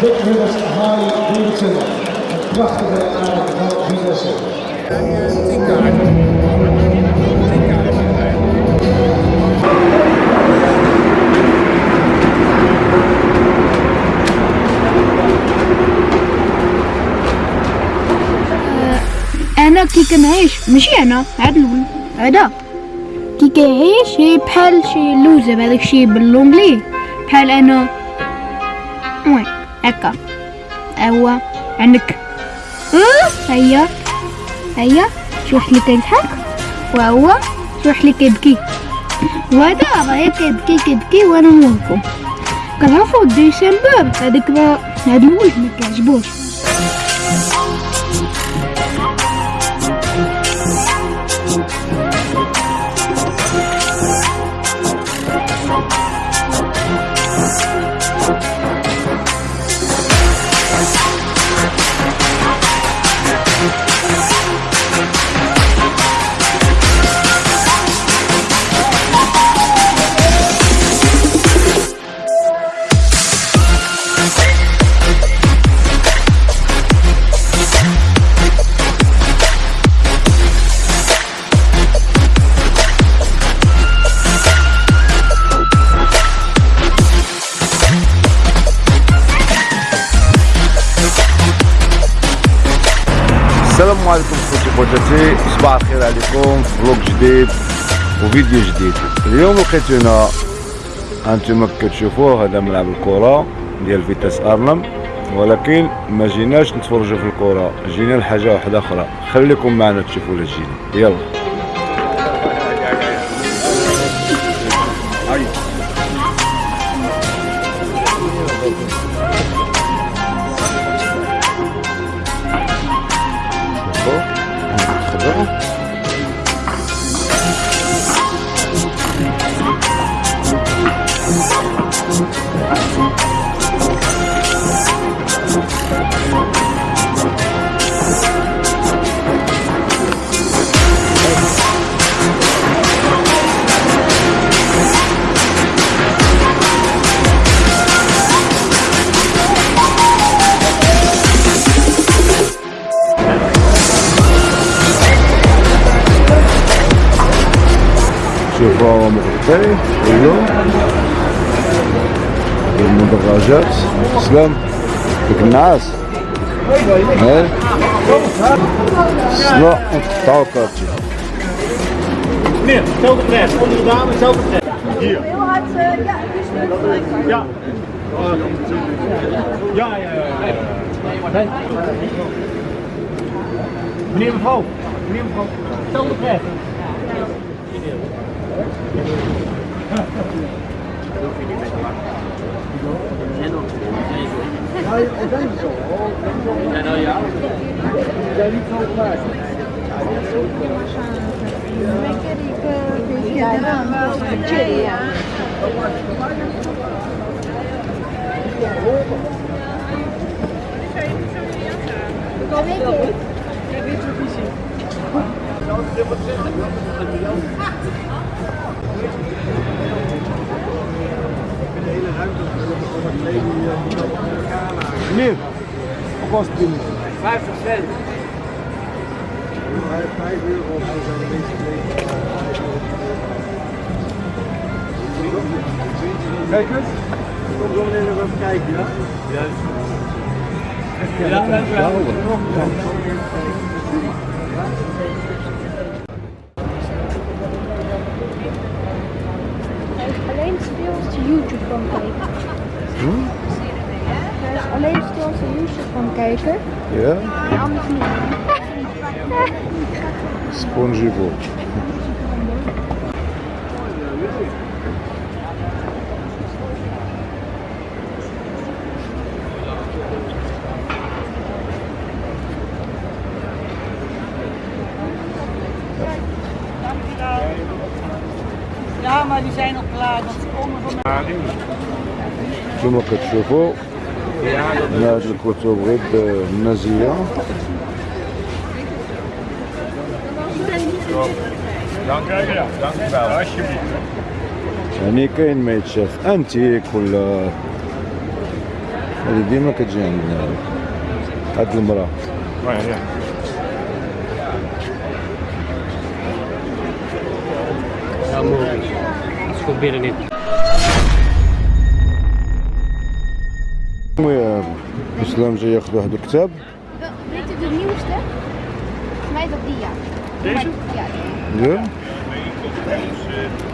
Big Ridders Harley Davidson. Een prachtige aard van Vitesse. أنا كي كنعيش ماشي أنا هاد الأول هذا كي هي بحال شي لوزه بهذاك الشيء باللونجلي بحال أنا هكا هو عندك آه هيا هيا شي واحد اللي كيضحك وهو شي واحد اللي كيبكي. وهذا راه كيبكي كيبكي وأنا موقفو كنعرفو ديسمبر ما هاد الولد ما كيعجبوش السلام عليكم خوتي خواتاتي. صباح الخير عليكم. فلوق جديد وفيديو جديد. اليوم لقيتونا أنتم كتشوفوه هذا ملعب الكرة ديال فيتاس أرنم. ولكن ما جيناش نتفرجوا في الكرة جينا لحاجة واحدة أخرى. خليكم معنا تشوفوا لا جينا يلا. from okay, there you go. de Mudarajat, Islam. النعاس هاي سلا نقطعو كارتي Meneer, hetzelfde prijs. Onder de dame, hetzelfde prijs. Hier. Heel hard, eh, ja, dus gelijk. Ja. Ja, ja, ja. ja. Meneer, mevrouw. Meneer, mevrouw. Hetzelfde prijs. Zijn ook niet. al ja? Zijn niet zo klaar. Ja, die Ik Ja, Come in. Ik je het visie? Ik dit wordt ik Dat is wel hele ruimte over het leven Meneer, Of kost het 50 cent. 5 euro of zijn de meeste leven. Kijk eens. Kom zo meteen nog even kijken, ja? Juist. Ja, dat is wel. YouTube van kijken. Hij is alleen stil als YouTube van kijken. Ja, En anders niet. spongevo. Ja, maar die zijn al klaar. كما كتشوفوا هاد الكتب غير alsjeblieft. يعني كاين ما يتشاف. انتيك ولا هذه ديما كتجي عندنا. هاد المرأة. المهم Ми після вже до Гдоктеб. Weet u de nieuwste? Volgens mij dat die ja. Deze? Ja.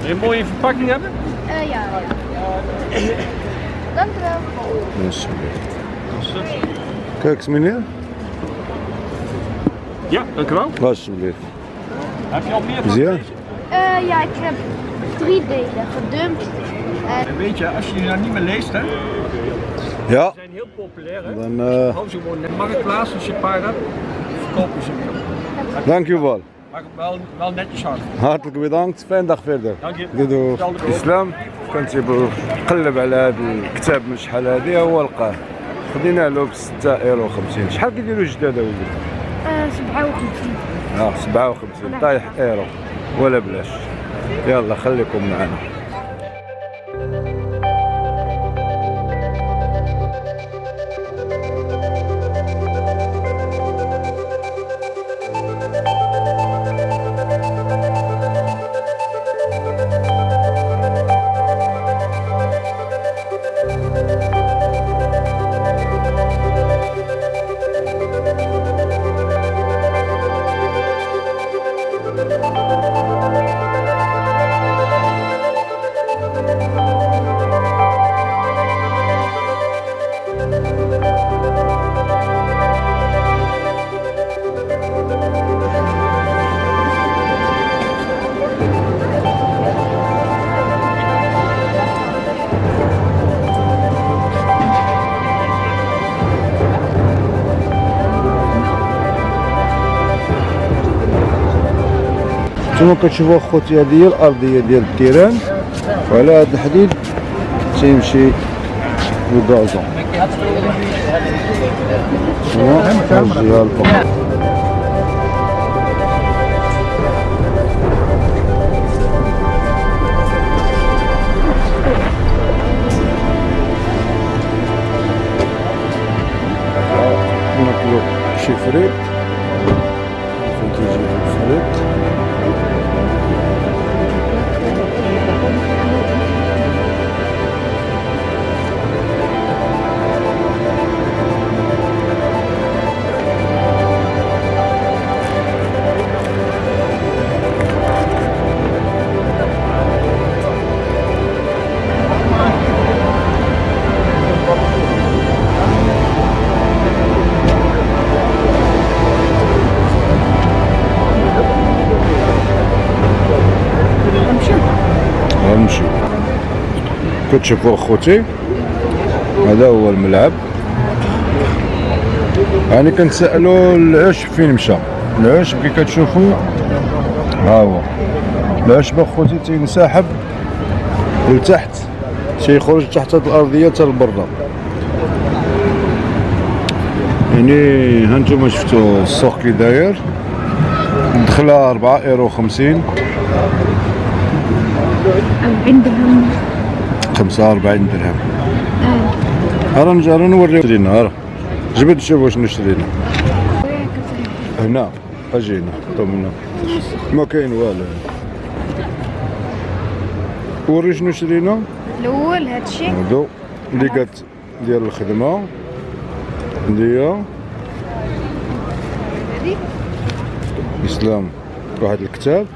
Je een mooie verpakking hebben? Eh, ja. Dank u wel. Alsjeblieft. Kijk eens meneer. Ja, dank u wel. Alsjeblieft. Heb je al meer van ja? Ja, ik heb drie delen gedumpt. En... Weet je, als je nou niet meer leest hè, ja zijn heel populair, hè. dan eh Hou ze gewoon in de marktplaats als je een paar hebt, verkopen ze hem. dankjewel Maar wel, wel netjes hard. hartelijk bedankt fijne dag verder Dank je. ook. اسلام كان تيبغي قلب على هذا الكتاب من شحال هذه هو لقاه خدينا له ب 6 ايرو 50 شحال كيديروا جداد Eh, 57. آه 57 طايح ايرو ولا بلاش يلا خليكم معنا كما كتشوفوا اخوتي هذه هي الارضيه ديال التيران وعلى هذا الحديد تيمشي الكازون هنا الجهه تيجي الفريت كتشوفوا اخوتي هذا هو الملعب. يعني كنسالوا العشب فين مشى. العشب كي كتشوفوا ها هو. العشب اخوتي تينسحب لتحت تيخرج تحت الأرضية حتى لبرا. يعني ها نتوما شفتوا السوق كي داير. دخله 4 إيرو 50 عندهم 45 درهم. هرا نجي راه نوريو شرينا هرا جبد شوف واش نشرينا. هنا أجينا طمنا. ما كاين والو. وري شنو شرينا؟ الأول هادشي. هادو اللي قات ديال الخدمة. ديال إسلام واحد الكتاب.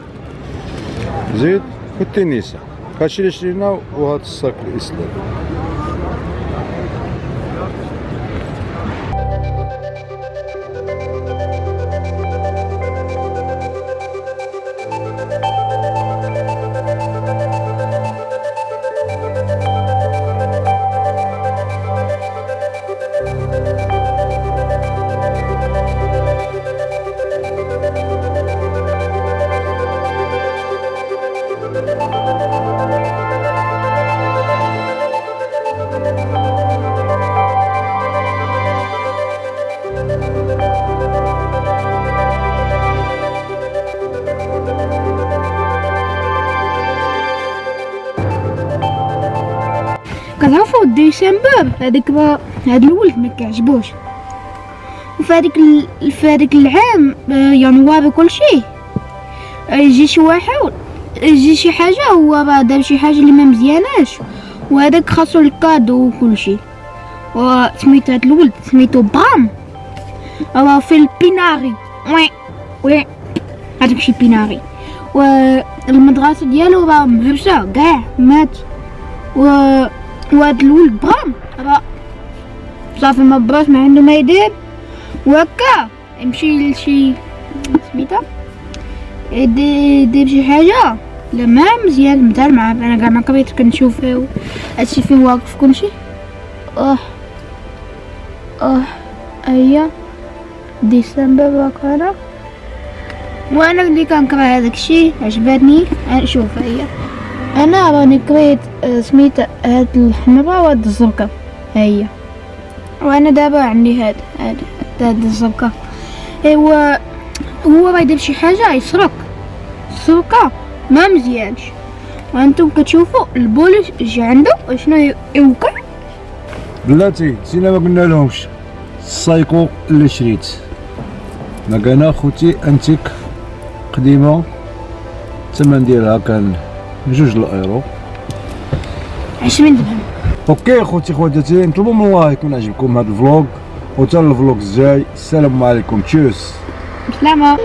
زيد والتنيسة. هادشي اللي شرينا وهاد كنعرفو ودي شمباب هذاك هاد الولد ما كيعجبوش. وفي هذيك ال... في هذيك العام آه، ينوار وكلشي يجي شي واحد يجي شي حاجة هو راه دار شي حاجة اللي ما مزياناش. وهذاك خاصو الكادو وكلشي وسميتو هاد الولد سميتو بام. راه في البيناري وي وي هذاك شي بيناري والمدرسة ديالو راه مهبشه كاع مات و وهاد الولد برام راه صافي ما براش ما عنده ما يدير وهكا يمشي لشي سميتها يدير شي حاجة لا ما مزيان مثال مع أنا كاع ما قريت كنشوف هادشي فين واقف كلشي آه آه هيا ديسمبر وكذا وأنا اللي كنقرا هذاك الشيء عجبتني شوف هيا أنا راني قريت آه، سميت هاد الحمراء وهاد الزرقاء. هيا وأنا دابا عندي هاد هاد هاد الزرقاء. ايوا هو راه يدير شي حاجة يسرق. السرقه ما مزيانش. وأنتم كتشوفوا البوليس جا عنده شنو يوقع؟ بلاتي سينا ما قلنا لهمش. السايكو اللي شريت. ما كان خوتي أنتيك قديمة الثمن ديالها كان جوج الأيرو. عشرين درهم. OK خوتي خواتاتي نطلبوا من الله يكون عجبكم هذا ال vlog وتا ال vlog الجاي. السلام عليكم Tschüss. سلامة